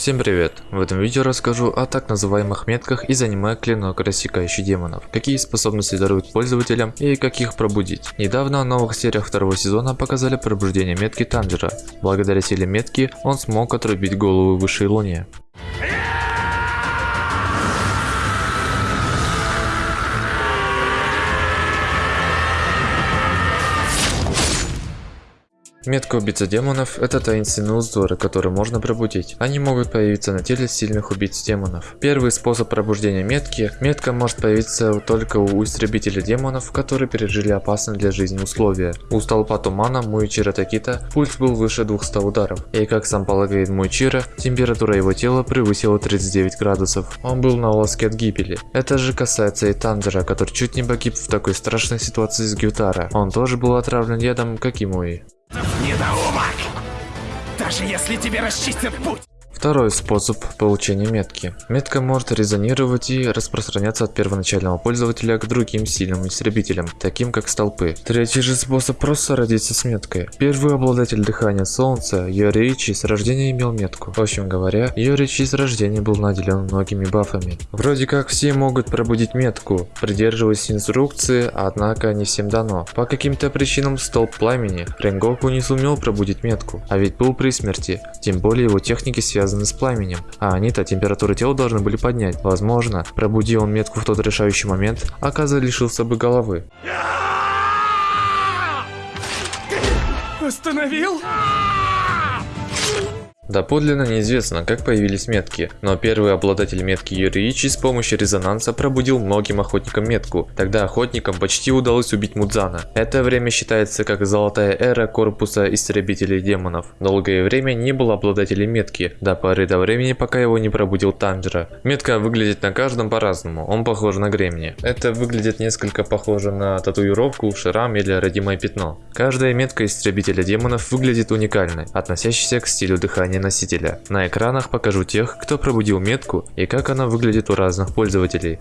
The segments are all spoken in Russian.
Всем привет! В этом видео расскажу о так называемых метках из аниме Клинок Рассекающий Демонов, какие способности даруют пользователям и как их пробудить. Недавно в новых сериях второго сезона показали пробуждение метки Танжера. Благодаря силе метки он смог отрубить голову высшей луне. Метка убийца демонов – это таинственные узоры, которые можно пробудить. Они могут появиться на теле сильных убийц демонов. Первый способ пробуждения метки – метка может появиться только у истребителя демонов, которые пережили опасные для жизни условия. У столпа тумана Муичира Такита пульс был выше 200 ударов. И как сам полагает Муичира, температура его тела превысила 39 градусов. Он был на волоске от гибели. Это же касается и Танжера, который чуть не погиб в такой страшной ситуации с Гютара. Он тоже был отравлен ядом, как и Муи. Даже если тебе расчистят путь! Второй способ получения метки. Метка может резонировать и распространяться от первоначального пользователя к другим сильным истребителям, таким как столпы. Третий же способ просто родиться с меткой. Первый обладатель дыхания солнца, Йоричи, с рождения имел метку. В общем говоря, Йоричи с рождения был наделен многими бафами. Вроде как все могут пробудить метку, придерживаясь инструкции, однако не всем дано. По каким-то причинам столб пламени Ренгоку не сумел пробудить метку, а ведь был при смерти, тем более его техники связаны связаны с пламенем, а они-то температуру тела должны были поднять. Возможно, пробуди он метку в тот решающий момент, Аказа лишился бы головы. Остановил? Доподлинно неизвестно, как появились метки, но первый обладатель метки Юриичи с помощью резонанса пробудил многим охотникам метку. Тогда охотникам почти удалось убить Мудзана. Это время считается как золотая эра корпуса истребителей демонов. Долгое время не было обладателей метки, до поры до времени, пока его не пробудил Танжера. Метка выглядит на каждом по-разному, он похож на Гремни. Это выглядит несколько похоже на татуировку, шрам или родимое пятно. Каждая метка истребителя демонов выглядит уникальной, относящейся к стилю дыхания носителя. На экранах покажу тех, кто пробудил метку и как она выглядит у разных пользователей.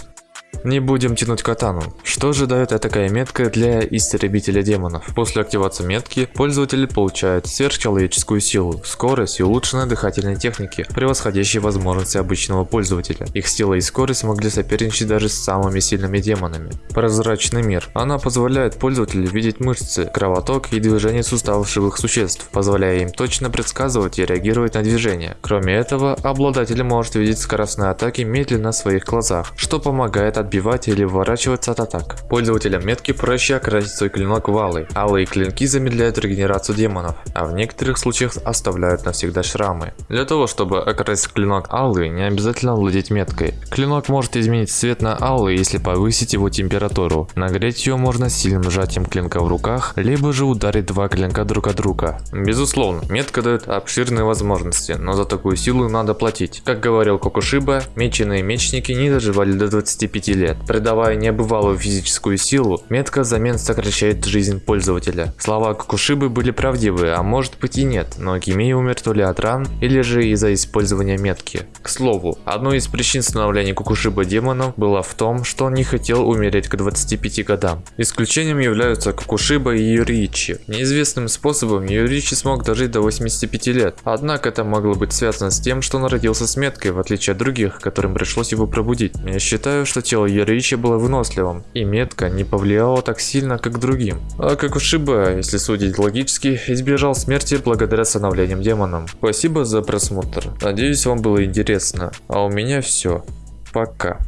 Не будем тянуть катану. Что же дает такая метка для истребителя демонов? После активации метки пользователь получает сверхчеловеческую силу, скорость и улучшенные дыхательные техники, превосходящие возможности обычного пользователя. Их сила и скорость могли соперничать даже с самыми сильными демонами. Прозрачный мир. Она позволяет пользователю видеть мышцы, кровоток и движение суставов живых существ, позволяя им точно предсказывать и реагировать на движения. Кроме этого, обладатель может видеть скоростные атаки медленно в своих глазах, что помогает отбивать или уворачиваться от атак. Пользователям метки проще окрасить свой клинок в алый. Алые клинки замедляют регенерацию демонов, а в некоторых случаях оставляют навсегда шрамы. Для того, чтобы окрасить клинок алый, не обязательно владеть меткой. Клинок может изменить цвет на алый, если повысить его температуру. Нагреть ее можно сильным сжатием клинка в руках, либо же ударить два клинка друг от друга. Безусловно, метка дает обширные возможности, но за такую силу надо платить. Как говорил Кокушиба, меченые мечники не доживали до 25 лет. Придавая небывалую физическую силу, метка замен сокращает жизнь пользователя. Слова Кокушибы были правдивые, а может быть и нет, но Гимей умер то ли от ран, или же из-за использования метки. К слову, одной из причин становления Кокушиба демоном была в том, что он не хотел умереть к 25 годам. Исключением являются Кокушиба и Юричи. Неизвестным способом Юричи смог дожить до 85 лет, однако это могло быть связано с тем, что он родился с меткой, в отличие от других, которым пришлось его пробудить. Я считаю, что тело Яричи было выносливым, и метка не повлияла так сильно, как другим. А как у Шиба, если судить логически, избежал смерти благодаря становлениям демоном. Спасибо за просмотр. Надеюсь вам было интересно. А у меня все. Пока.